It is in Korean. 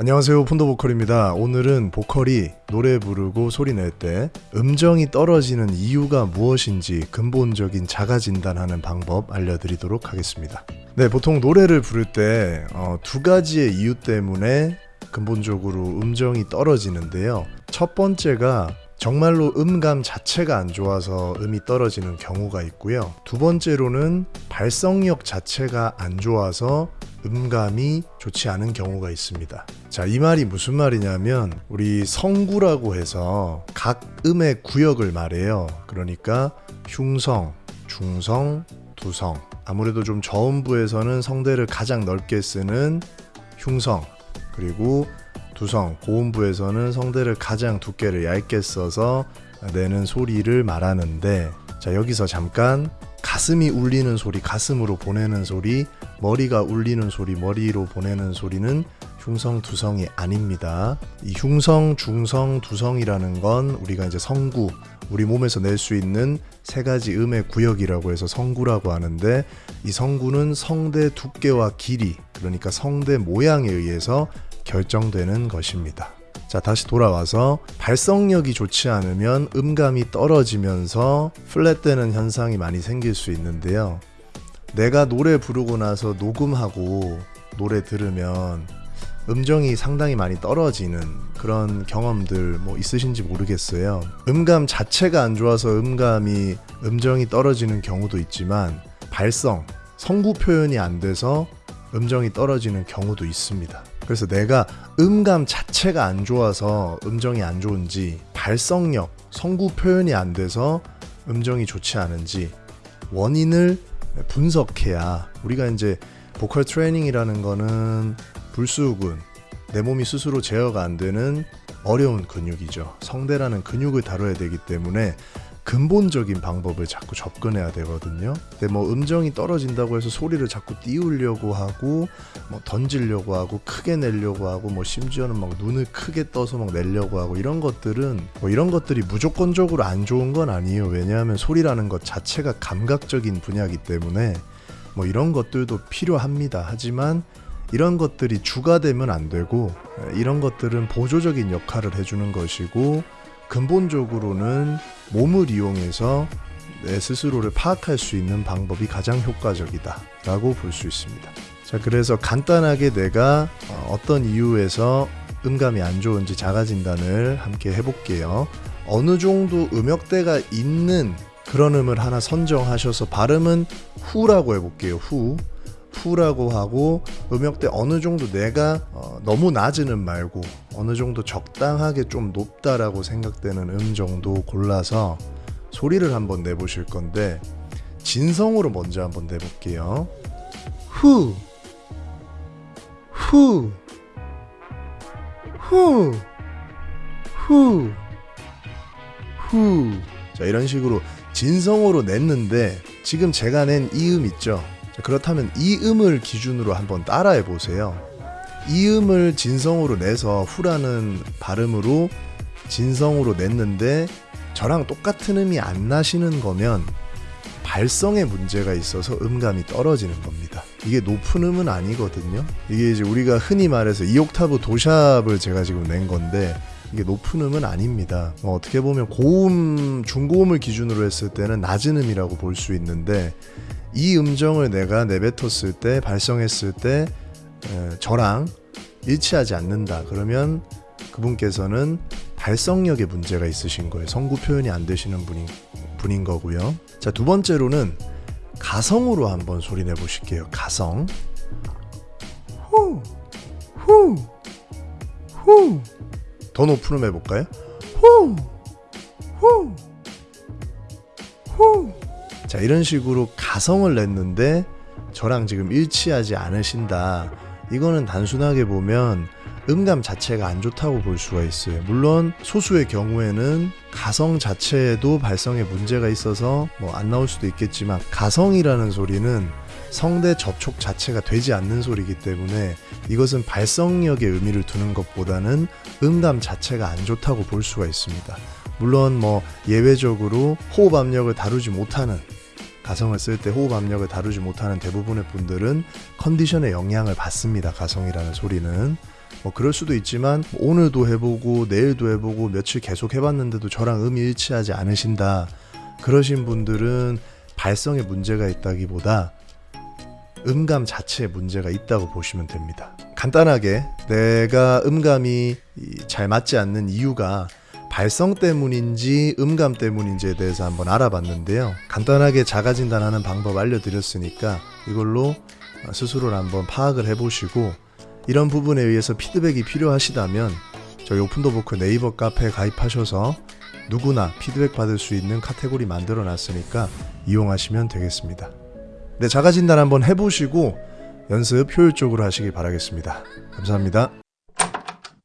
안녕하세요 폰더 보컬입니다 오늘은 보컬이 노래 부르고 소리 낼 때 음정이 떨어지는 이유가 무엇인지 근본적인 자가 진단하는 방법 알려드리도록 하겠습니다 네 보통 노래를 부를 때두 가지의 이유 때문에 근본적으로 음정이 떨어지는데요 첫 번째가 정말로 음감 자체가 안 좋아서 음이 떨어지는 경우가 있고요. 두 번째로는 발성력 자체가 안 좋아서 음감이 좋지 않은 경우가 있습니다. 자, 이 말이 무슨 말이냐면 우리 성구라고 해서 각 음의 구역을 말해요. 그러니까 흉성, 중성, 두성. 아무래도 좀 저음부에서는 성대를 가장 넓게 쓰는 흉성, 그리고 두성, 고음부에서는 성대를 가장 두께를 얇게 써서 내는 소리를 말하는데 자 여기서 잠깐 가슴이 울리는 소리, 가슴으로 보내는 소리, 머리가 울리는 소리, 머리로 보내는 소리는 흉성, 두성이 아닙니다. 이 흉성, 중성, 두성이라는 건 우리가 이제 성구, 우리 몸에서 낼 수 있는 세 가지 음의 구역이라고 해서 성구라고 하는데 이 성구는 성대 두께와 길이, 그러니까 성대 모양에 의해서 결정되는 것입니다. 자, 다시 돌아와서 발성력이 좋지 않으면 음감이 떨어지면서 플랫되는 현상이 많이 생길 수 있는데요. 내가 노래 부르고 나서 녹음하고 노래 들으면 음정이 상당히 많이 떨어지는 그런 경험들 뭐 있으신지 모르겠어요. 음감 자체가 안 좋아서 음감이 음정이 떨어지는 경우도 있지만 발성, 성구 표현이 안 돼서 음정이 떨어지는 경우도 있습니다. 그래서 내가 음감 자체가 안 좋아서 음정이 안 좋은지 발성력, 성구 표현이 안 돼서 음정이 좋지 않은지 원인을 분석해야 우리가 이제 보컬 트레이닝이라는 거는 불수근 내 몸이 스스로 제어가 안 되는 어려운 근육이죠. 성대라는 근육을 다뤄야 되기 때문에 근본적인 방법을 자꾸 접근해야 되거든요. 근데 뭐 음정이 떨어진다고 해서 소리를 자꾸 띄우려고 하고 뭐 던지려고 하고 크게 내려고 하고 뭐 심지어는 막 눈을 크게 떠서 막 내려고 하고 이런 것들은 뭐 이런 것들이 무조건적으로 안 좋은 건 아니에요. 왜냐하면 소리라는 것 자체가 감각적인 분야이기 때문에 뭐 이런 것들도 필요합니다. 하지만 이런 것들이 주가 되면 안 되고 이런 것들은 보조적인 역할을 해주는 것이고 근본적으로는 몸을 이용해서 내 스스로를 파악할 수 있는 방법이 가장 효과적이다 라고 볼 수 있습니다. 자, 그래서 간단하게 내가 어, 어떤 이유에서 음감이 안 좋은지 자가 진단을 함께 해볼게요. 어느 정도 음역대가 있는 그런 음을 하나 선정하셔서 발음은 후라고 해볼게요. 후. 후라고 하고 음역대 어느 정도 내가 어, 너무 음 말고 어느 정도 적당하게 좀 높다라고 생각되는 음 정도 골라서 소리를 한번 내보실 건데 진성으로 먼저 한번 내볼게요. 후, 후, 후, 후, 후. 자 이런 식으로 진성으로 냈는데 지금 제가 낸 이음 있죠? 그렇다면 이 음을 기준으로 한번 따라해 보세요. 이 음을 진성으로 내서 후라는 발음으로 진성으로 냈는데 저랑 똑같은 음이 안 나시는 거면 발성에 문제가 있어서 음감이 떨어지는 겁니다. 이게 높은 음은 아니거든요. 이게 이제 우리가 흔히 말해서 2옥타브 도샵을 제가 지금 낸 건데 이게 높은 음은 아닙니다. 뭐 어떻게 보면 고음, 중고음을 기준으로 했을 때는 낮은 음이라고 볼 수 있는데 이 음정을 내가 내뱉었을 때 발성했을 때 에, 저랑 일치하지 않는다. 그러면 그분께서는 발성력에 문제가 있으신 거예요. 성구 표현이 안 되시는 분인, 분인 거고요. 자 두 번째로는 가성으로 한번 소리 내 보실게요. 가성. 후 후 후. 더 높은 음 해볼까요? 후 후, 후. 자 이런 식으로 가성을 냈는데 저랑 지금 일치하지 않으신다 이거는 단순하게 보면 음감 자체가 안 좋다고 볼 수가 있어요 물론 소수의 경우에는 가성 자체에도 발성에 문제가 있어서 뭐 안 나올 수도 있겠지만 가성이라는 소리는 성대 접촉 자체가 되지 않는 소리이기 때문에 이것은 발성력에 의미를 두는 것보다는 음감 자체가 안 좋다고 볼 수가 있습니다. 물론 뭐 예외적으로 호흡 압력을 다루지 못하는 가성을 쓸 때 호흡 압력을 다루지 못하는 대부분의 분들은 컨디션에 영향을 받습니다. 가성이라는 소리는. 뭐 그럴 수도 있지만 오늘도 해보고 내일도 해보고 며칠 계속 해봤는데도 저랑 음이 일치하지 않으신다. 그러신 분들은 발성에 문제가 있다기보다 음감 자체에 문제가 있다고 보시면 됩니다. 간단하게 내가 음감이 이- 잘 맞지 않는 이유가 발성 때문인지 음감 때문인지에 대해서 한번 알아봤는데요. 간단하게 자가 진단하는 방법 알려드렸으니까 이걸로 스스로를 한번 파악을 해보시고 이런 부분에 의해서 피드백이 필요하시다면 저희 오픈더 보크 네이버 카페에 가입하셔서 누구나 피드백 받을 수 있는 카테고리 만들어 놨으니까 이용하시면 되겠습니다. 네, 자가 진단 한번 해보시고 연습 효율적으로 하시길 바라겠습니다. 감사합니다.